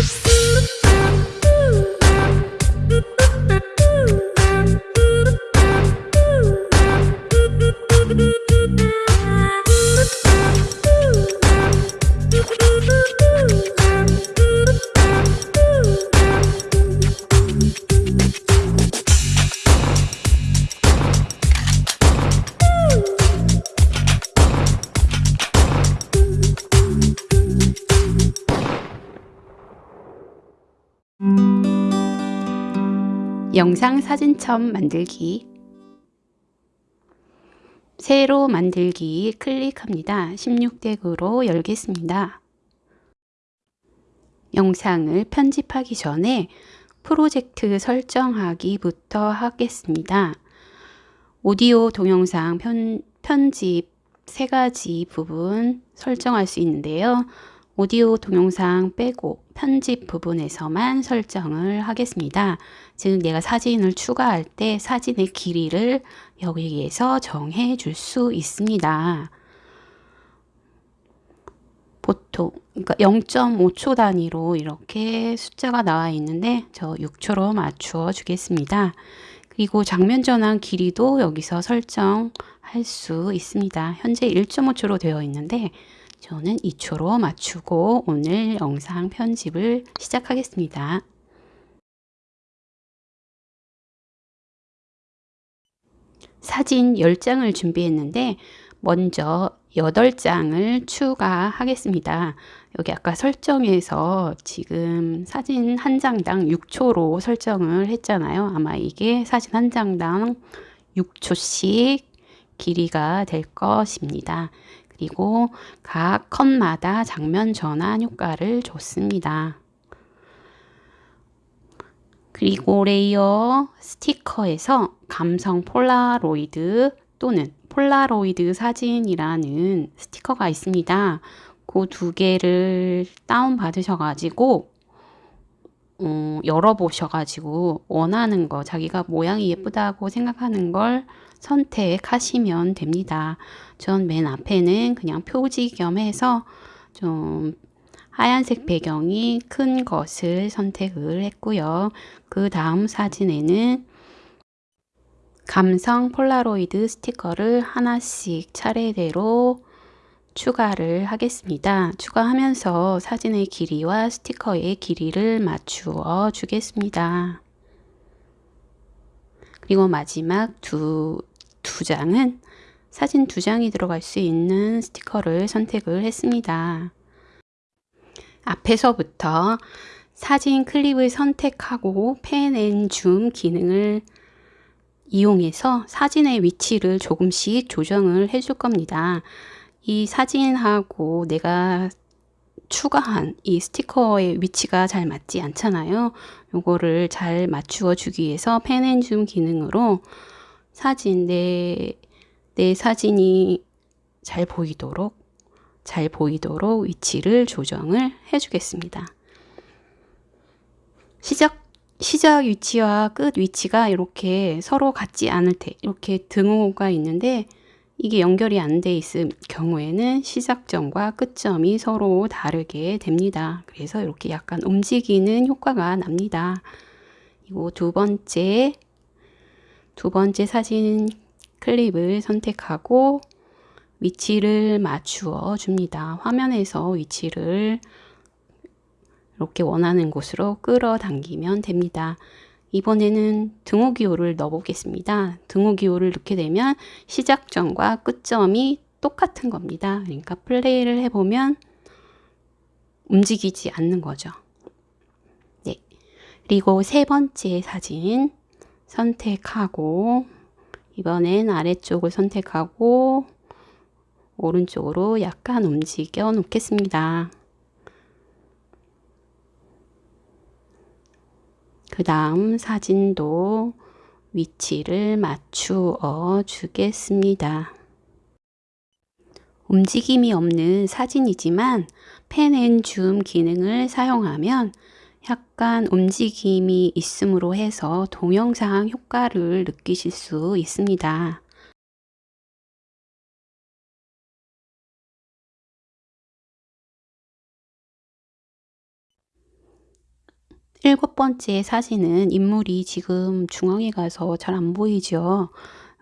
Just 영상 사진첩 만들기 새로 만들기 클릭합니다. 16덱으로 열겠습니다. 영상을 편집하기 전에 프로젝트 설정하기부터 하겠습니다. 오디오 동영상 편, 편집 세 가지 부분 설정할 수 있는데요. 오디오 동영상 빼고 편집 부분에서만 설정을 하겠습니다. 즉 내가 사진을 추가할 때 사진의 길이를 여기에서 정해 줄 수 있습니다. 보통 그러니까 0.5초 단위로 이렇게 숫자가 나와 있는데 저 6초로 맞추어 주겠습니다. 그리고 장면 전환 길이도 여기서 설정할 수 있습니다. 현재 1.5초로 되어 있는데 저는 2초로 맞추고 오늘 영상 편집을 시작하겠습니다. 사진 10장을 준비했는데 먼저 8장을 추가하겠습니다. 여기 아까 설정에서 지금 사진 한 장당 6초로 설정을 했잖아요. 아마 이게 사진 한 장당 6초씩 길이가 될 것입니다. 그리고 각 컷마다 장면 전환 효과를 줬습니다. 그리고 레이어 스티커에서 감성 폴라로이드 또는 폴라로이드 사진이라는 스티커가 있습니다. 그 두 개를 다운 받으셔가지고 어, 열어보셔가지고 원하는 거 자기가 모양이 예쁘다고 생각하는 걸 선택하시면 됩니다. 전 맨 앞에는 그냥 표지 겸 해서 좀 하얀색 배경이 큰 것을 선택을 했고요. 그 다음 사진에는 감성 폴라로이드 스티커를 하나씩 차례대로 추가를 하겠습니다. 추가하면서 사진의 길이와 스티커의 길이를 맞추어 주겠습니다. 그리고 마지막 두, 두 장은 사진 두 장이 들어갈 수 있는 스티커를 선택을 했습니다. 앞에서부터 사진 클립을 선택하고 pan and zoom 기능을 이용해서 사진의 위치를 조금씩 조정을 해줄 겁니다. 이 사진하고 내가 추가한 이 스티커의 위치가 잘 맞지 않잖아요. 요거를 잘 맞추어 주기 위해서 pan and zoom 기능으로 사진 내, 내 사진이 잘 보이도록 잘 보이도록 위치를 조정을 해 주겠습니다. 시작 시작 위치와 끝 위치가 이렇게 서로 같지 않을 때 이렇게 등호가 있는데 이게 연결이 안 돼 있을 경우에는 시작점과 끝점이 서로 다르게 됩니다. 그래서 이렇게 약간 움직이는 효과가 납니다. 그리고 두 번째 두 번째 사진 클립을 선택하고 위치를 맞추어 줍니다. 화면에서 위치를 이렇게 원하는 곳으로 끌어당기면 됩니다. 이번에는 등호기호를 넣어보겠습니다. 등호기호를 넣게 되면 시작점과 끝점이 똑같은 겁니다. 그러니까 플레이를 해보면 움직이지 않는 거죠. 네. 그리고 세 번째 사진 선택하고 이번엔 아래쪽을 선택하고 오른쪽으로 약간 움직여 놓겠습니다. 그 다음 사진도 위치를 맞추어 주겠습니다. 움직임이 없는 사진이지만 pan and zoom 기능을 사용하면 약간 움직임이 있음으로 해서 동영상 효과를 느끼실 수 있습니다. 일곱 번째 사진은 인물이 지금 중앙에 가서 잘 안 보이죠.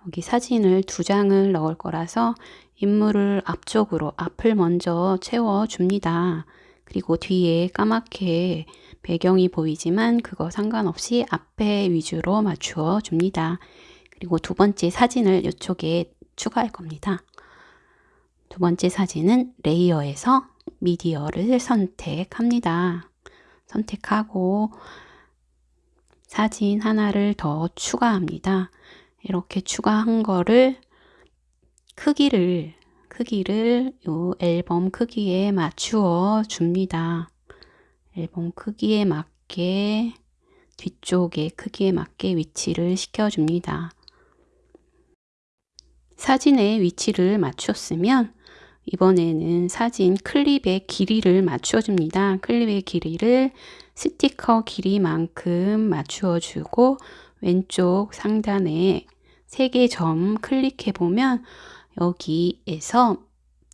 여기 사진을 두 장을 넣을 거라서 인물을 앞쪽으로 앞을 먼저 채워줍니다. 그리고 뒤에 까맣게 배경이 보이지만 그거 상관없이 앞에 위주로 맞추어 줍니다. 그리고 두 번째 사진을 이쪽에 추가할 겁니다. 두 번째 사진은 레이어에서 미디어를 선택합니다. 선택하고 사진 하나를 더 추가합니다. 이렇게 추가한 거를 크기를 크기를 요 앨범 크기에 맞추어 줍니다. 앨범 크기에 맞게 뒤쪽의 크기에 맞게 위치를 시켜줍니다. 사진의 위치를 맞췄으면 이번에는 사진 클립의 길이를 맞춰줍니다. 클립의 길이를 스티커 길이만큼 맞추어주고 왼쪽 상단에 세 개 점 클릭해 보면 여기에서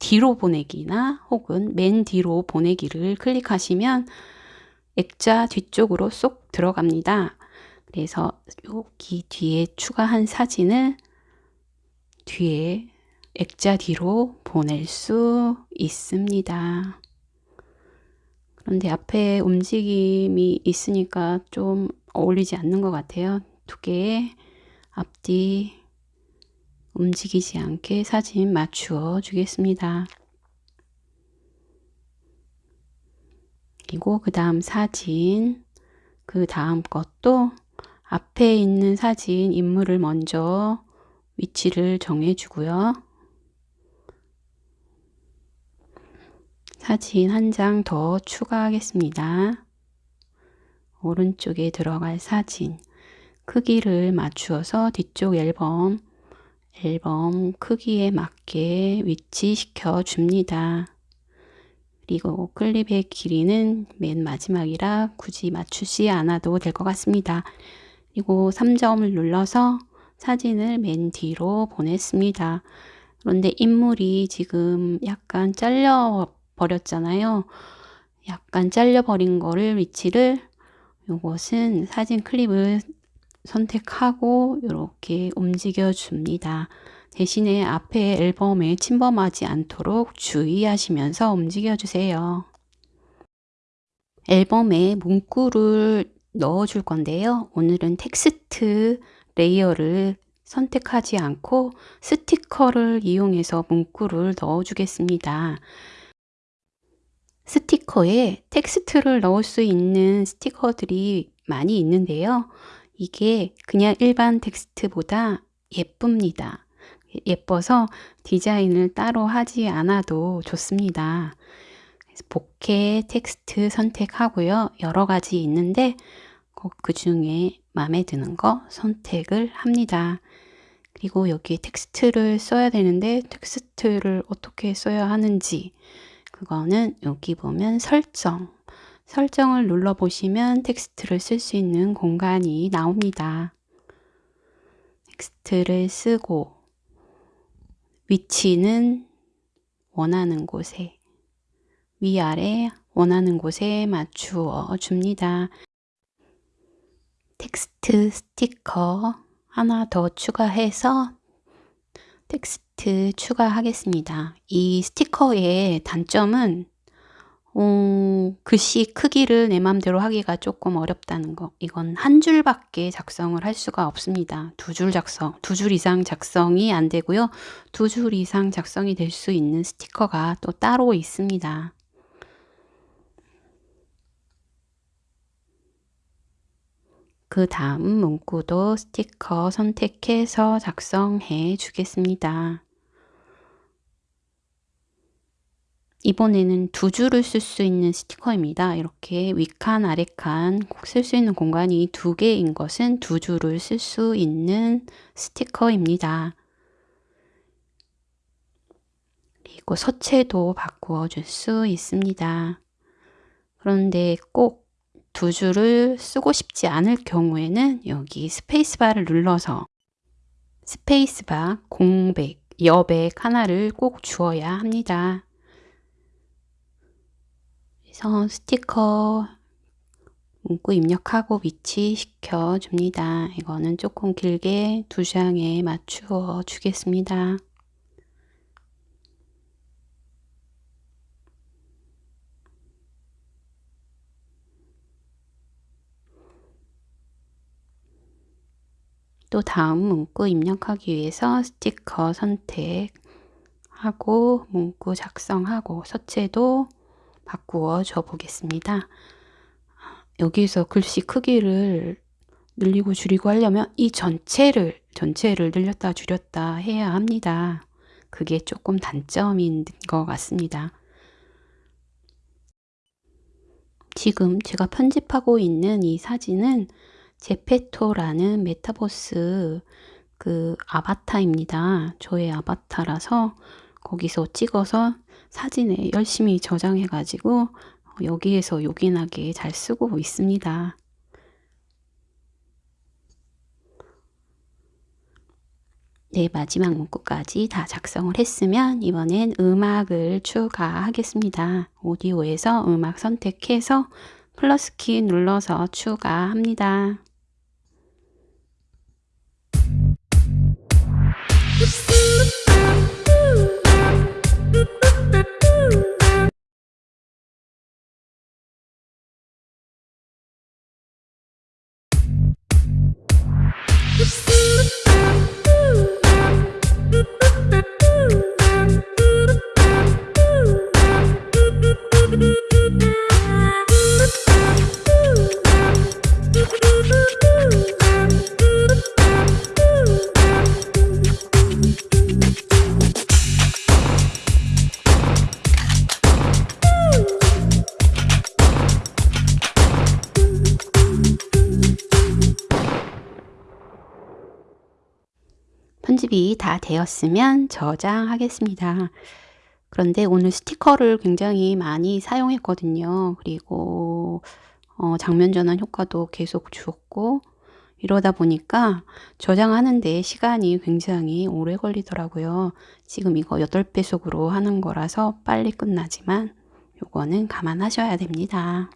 뒤로 보내기나 혹은 맨 뒤로 보내기를 클릭하시면 액자 뒤쪽으로 쏙 들어갑니다. 그래서 여기 뒤에 추가한 사진을 뒤에 액자 뒤로 보낼 수 있습니다. 그런데 앞에 움직임이 있으니까 좀 어울리지 않는 것 같아요. 두 개의 앞뒤 움직이지 않게 사진 맞추어 주겠습니다. 그리고 그 다음 사진, 그 다음 것도 앞에 있는 사진 인물을 먼저 위치를 정해 주고요. 사진 한 장 더 추가하겠습니다. 오른쪽에 들어갈 사진 크기를 맞추어서 뒤쪽 앨범 앨범 크기에 맞게 위치시켜 줍니다. 그리고 클립의 길이는 맨 마지막이라 굳이 맞추지 않아도 될 것 같습니다. 그리고 3점을 눌러서 사진을 맨 뒤로 보냈습니다. 그런데 인물이 지금 약간 잘려 버렸잖아요. 약간 잘려 버린 거를 위치를 이것은 사진 클립을 선택하고 이렇게 움직여 줍니다. 대신에 앞에 앨범에 침범하지 않도록 주의하시면서 움직여 주세요. 앨범에 문구를 넣어 줄 건데요. 오늘은 텍스트 레이어를 선택하지 않고 스티커를 이용해서 문구를 넣어 주겠습니다. 스티커에 텍스트를 넣을 수 있는 스티커들이 많이 있는데요. 이게 그냥 일반 텍스트보다 예쁩니다. 예뻐서 디자인을 따로 하지 않아도 좋습니다. 복해 텍스트 선택하고요. 여러 가지 있는데 그 중에 마음에 드는 거 선택을 합니다. 그리고 여기 텍스트를 써야 되는데 텍스트를 어떻게 써야 하는지 그거는 여기 보면 설정 설정을 눌러 보시면 텍스트를 쓸 수 있는 공간이 나옵니다. 텍스트를 쓰고 위치는 원하는 곳에 위아래 원하는 곳에 맞추어 줍니다. 텍스트 스티커 하나 더 추가해서 텍스트 추가하겠습니다. 이 스티커의 단점은 어, 글씨 크기를 내 맘대로 하기가 조금 어렵다는 거. 이건 한 줄밖에 작성을 할 수가 없습니다. 두 줄 작성, 두 줄 이상 작성이 안 되고요. 두 줄 이상 작성이 될 수 있는 스티커가 또 따로 있습니다. 그 다음 문구도 스티커 선택해서 작성해 주겠습니다. 이번에는 두 줄을 쓸 수 있는 스티커입니다. 이렇게 위칸, 아래칸 쓸수 있는 공간이 두 개인 것은 두 줄을 쓸 수 있는 스티커입니다. 그리고 서체도 바꾸어 줄 수 있습니다. 그런데 꼭 두 줄을 쓰고 싶지 않을 경우에는 여기 스페이스바를 눌러서 스페이스바, 공백, 여백 하나를 꼭 주어야 합니다. 그래서 스티커 문구 입력하고 위치시켜 줍니다. 이거는 조금 길게 두 장에 맞추어 주겠습니다. 또 다음 문구 입력하기 위해서 스티커 선택하고 문구 작성하고 서체도 바꾸어 줘 보겠습니다. 여기서 글씨 크기를 늘리고 줄이고 하려면 이 전체를 전체를 늘렸다 줄였다 해야 합니다. 그게 조금 단점인 것 같습니다. 지금 제가 편집하고 있는 이 사진은 제페토라는 메타버스 그 아바타입니다. 저의 아바타라서 거기서 찍어서 사진에 열심히 저장해 가지고 여기에서 요긴하게 잘 쓰고 있습니다. 네, 마지막 문구까지 다 작성을 했으면 이번엔 음악을 추가하겠습니다. 오디오에서 음악 선택해서 플러스 키 눌러서 추가합니다. 편집이 다 되었으면 저장하겠습니다. 그런데 오늘 스티커를 굉장히 많이 사용했거든요. 그리고 어, 장면 전환 효과도 계속 주었고 이러다 보니까 저장하는데 시간이 굉장히 오래 걸리더라고요. 지금 이거 8배속으로 하는 거라서 빨리 끝나지만 요거는 감안하셔야 됩니다.